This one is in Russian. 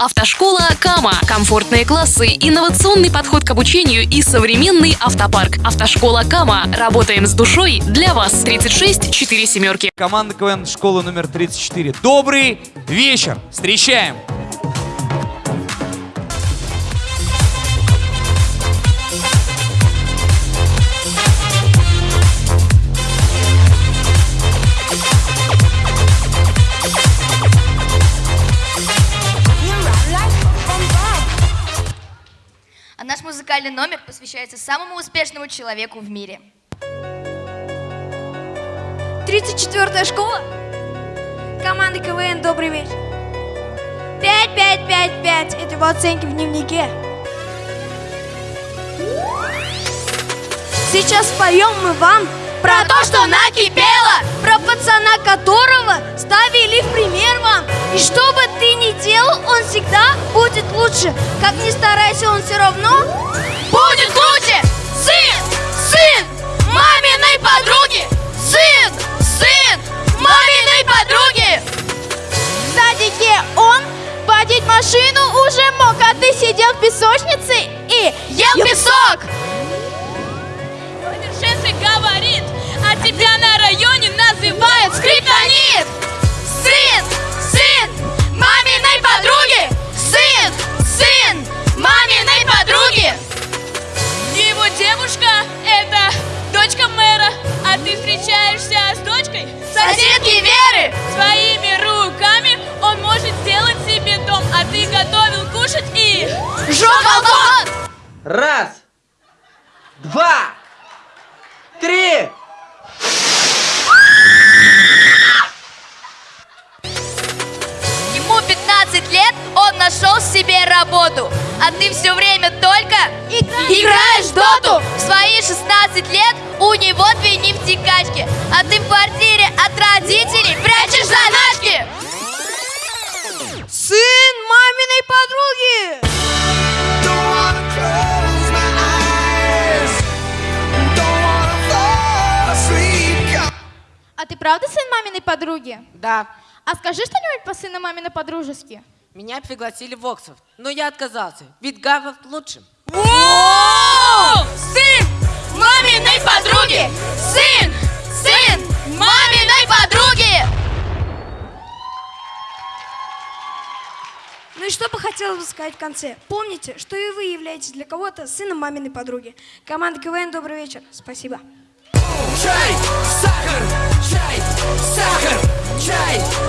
Автошкола Кама. Комфортные классы, инновационный подход к обучению и современный автопарк. Автошкола Кама. Работаем с душой для вас. 36 4 семерки. Команда КВН школы номер 34. Добрый вечер! Встречаем! Музыкальный номер посвящается самому успешному человеку в мире. 34-я школа. Команда КВН, добрый вечер. 5, 5, 5, 5. Это его оценки в дневнике. Сейчас споем мы вам про то, что накипело, про пацана, которого ставили в пример вам. И что бы ты ни делал, он всегда будет лучше. Как ни старайся, он все равно машину уже мог, а ты сидел в песочнице и ел песок. Шеф говорит, а тебя на районе называют скриптонит. Сын, сын, маминой подруги, сын, сын, маминой подруги. Его девушка – два, три. Ему 15 лет, он нашел себе работу. А ты все время только играешь в доту. В свои 16 лет у него две нефтекачки. Ты правда сын маминой подруги? Да, А скажи что-нибудь по сыну маминой подружески. меня пригласили в Оксфорд, но я отказался, ведь Гарвард лучше. О, Сын маминой подруги! Сын! Сын маминой подруги! Ну и что бы хотелось бы сказать в конце? Помните, что и вы являетесь для кого-то сыном маминой подруги. Команда КВН, добрый вечер. Спасибо. life.